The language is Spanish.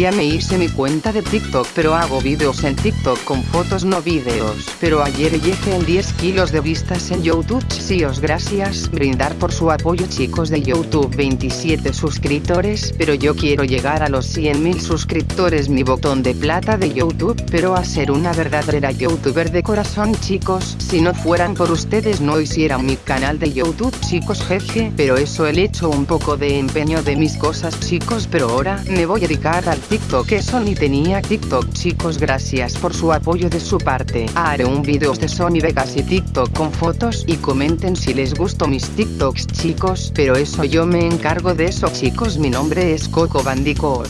Ya me hice mi cuenta de TikTok pero hago videos en TikTok con fotos no videos. Pero ayer llegué en 10 kilos de vistas en YouTube. Sí os gracias brindar por su apoyo chicos de YouTube 27 suscriptores. Pero yo quiero llegar a los 100 mil suscriptores mi botón de plata de YouTube. Pero a ser una verdadera youtuber de corazón chicos. Si no fueran por ustedes no hiciera mi canal de YouTube chicos jeje. Pero eso el hecho un poco de empeño de mis cosas chicos pero ahora me voy a dedicar al TikTok eso ni tenía TikTok chicos gracias por su apoyo de su parte. Haré un video de Sony Vegas y TikTok con fotos y comenten si les gustó mis TikToks chicos pero eso yo me encargo de eso chicos mi nombre es Coco Bandicoot.